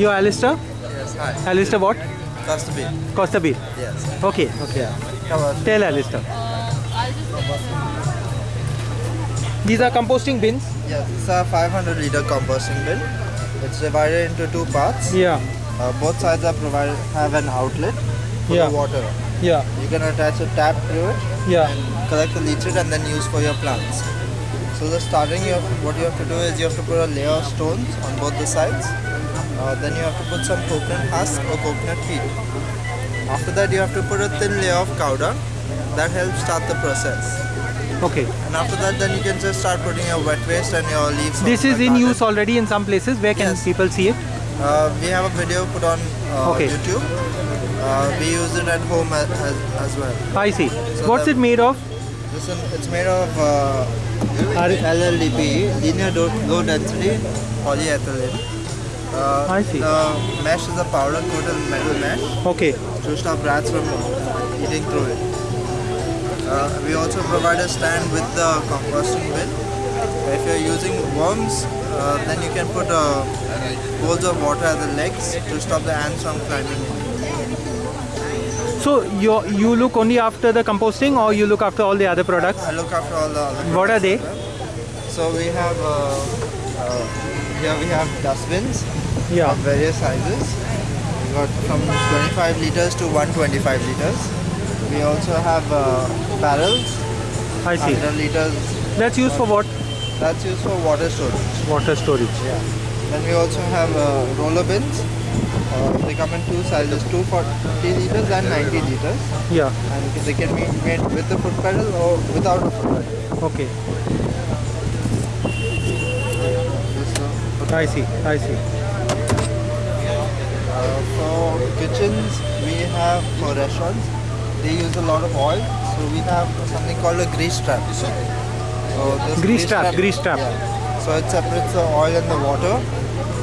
You're Alistair? Yes, hi. Alistair what? Costa B. Costa B. Yes. Okay, okay. Come on. Tell Alistair. These are composting bins? Yes, it's a 500 liter composting bin. It's divided into two parts. Yeah, Uh, both sides are provided have an outlet for Yeah. the water. yeah, You can attach a tap to it, yeah. collect the leachate, and then use for your plants. So the starting, you have, what you have to do is you have to put a layer of stones on both the sides. Uh, then you have to put some coconut husk or coconut peat. After that, you have to put a thin layer of powder. That helps start the process. Okay. And after that, then you can just start putting your wet waste and your leaves. This is in garden. use already in some places. Where can Yes. people see it? Uh, we have a video put on uh, Okay. YouTube. Uh, we use it at home as, as, as well. I see. So What's it made of? This one, it's made of uh, LLDPE, linear low density polyethylene. Uh, I see. The mesh is a powder coated metal mesh Okay. to stop rats from eating through it. Uh, we also provide a stand with the composting bin. If you're using worms, uh, then you can put uh, bowls of water at the legs to stop the ants from climbing in. So you you look only after the composting, or you look after all the other products? I look after all the other What are they? So we have uh, uh, here we have dustbins Yeah. of various sizes. We got from 25 liters to 125 liters. We also have uh, barrels, I see. 100 liters. That's used for what? That's used for water storage. Water storage. Yeah. Then we also have uh, roller bins. Uh, they come in two sizes, 240 liters and 90 liters. Yeah. And they can be made with a foot pedal or without a foot pedal. Okay. Uh, I see. I see. Uh, for kitchens, we have for restaurants, they use a lot of oil. So we have something called a grease trap. So this Grease trap, grease trap. Yeah. So it separates the oil and the water.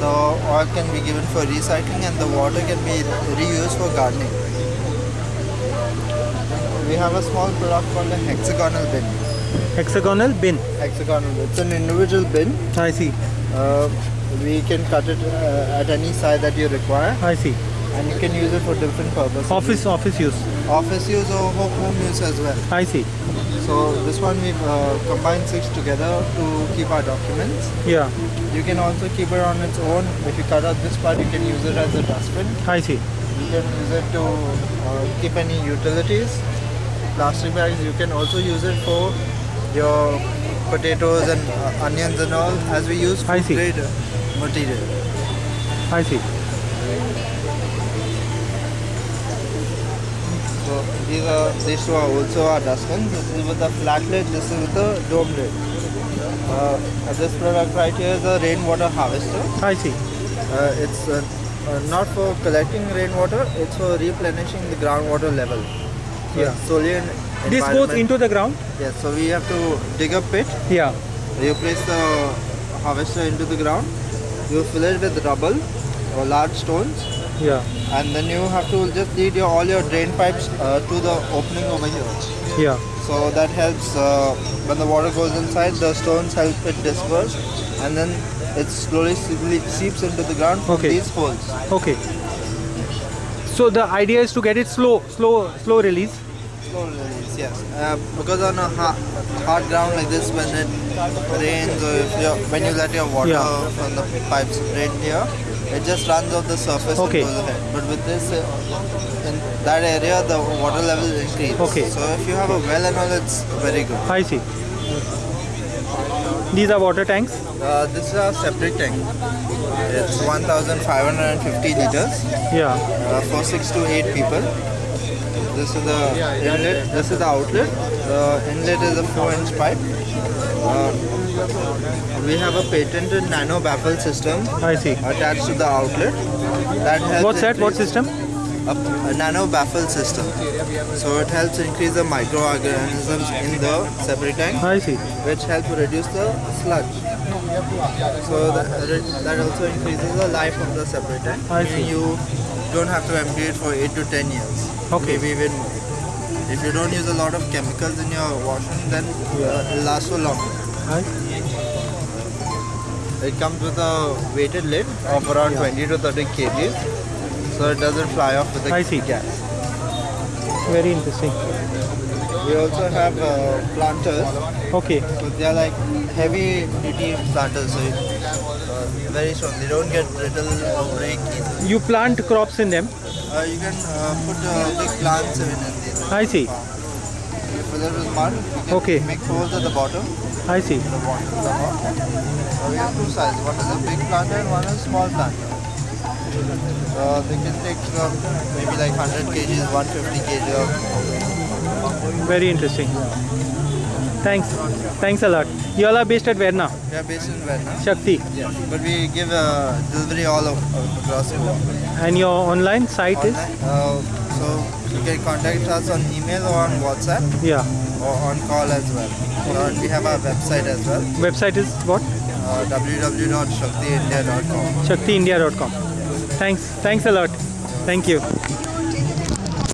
The oil can be given for recycling and the water can be reused for gardening. We have a small product called a hexagonal bin. Hexagonal bin. Hexagonal bin. It's an individual bin. I see. Uh, we can cut it uh, at any size that you require I see. and you can use it for different purposes. Office office use. office use or home, use as well. I see. So this one we've uh, combined six together to keep our documents. Yeah. You can also keep it on its own. If you cut out this part, you can use it as a dustbin. I see. You can use it to uh, keep any utilities. Plastic bags, you can also use it for your potatoes and uh, onions and all as we use I see. grade uh, material. I see. So these are these two are also our dustbins. This is with a flat lid. This is with a dome lid. Uh, this product right here is a rainwater harvester. I see. Uh, it's uh, uh, not for collecting rainwater. It's for replenishing the groundwater level. So Yeah. solely This goes into the ground. Yes. So we have to dig a pit. Yeah. You place the harvester into the ground. You fill it with rubble or large stones. Yeah. And then you have to just lead your, all your drain pipes uh, to the opening over here. Yeah. So that helps uh, when the water goes inside, the stones help it disperse, and then it slowly seeps into the ground from Okay. these holes. Okay. So the idea is to get it slow, slow, slow release. Yes. Uh, because on a ha- hard ground like this, when it rains or if when you let your water Yeah. from the pipes drain here, it just runs off the surface Okay. and goes ahead. But with this, uh, in that area, the water level increases. Okay. So if you have a well and all, it's very good. I see. These are water tanks. Uh, this is a separate tank. It's 1,550 liters. Yeah. uh, for six to eight people. This is the inlet. This is the outlet. The inlet is a four-inch pipe. Uh, we have a patented nano baffle system I see. attached to the outlet. That helps. What's that? What system? A, a nano baffle system. So it helps increase the microorganisms in the septic tank, I see. which help reduce the sludge. So that, that also increases the life of the septic tank. I see. You don't have to empty it for 8 to 10 years. Okay. Maybe even more. If you don't use a lot of chemicals in your washing, then uh, it'll last for longer. I, this is a septic tank. It's 1,550 liters. In let is a 4 inch pipe. We have a patented nano baffle system It comes with a weighted lid of around 20 to 30 kg, so it doesn't fly off with the I see. gas. Very interesting. We also have uh, planters. Okay. So they are like heavy duty planters, so very strong. They don't get brittle or break easily. You plant crops in them. Uh, you can uh, put uh, big plants in it. I see. You fill mud. You can Okay. make holes at the bottom. I see. The water come we have two sizes. One is a big planter and one is small planter. Uh, they can take uh, maybe like 100 kgs, 150 kg of Very interesting. Thanks. Thanks a lot. You all are based at where now? We are based in Vietnam. Shakti. Yeah. But we give uh, delivery all over, across the world. And your online site is? Online. Uh, so you can contact us on email or on WhatsApp Yeah. or on call as well. Uh, and we have our website as well, Website is what? uh, www.shaktiindia.com. ShaktiIndia.com. Thanks. Thanks a lot. Thank you.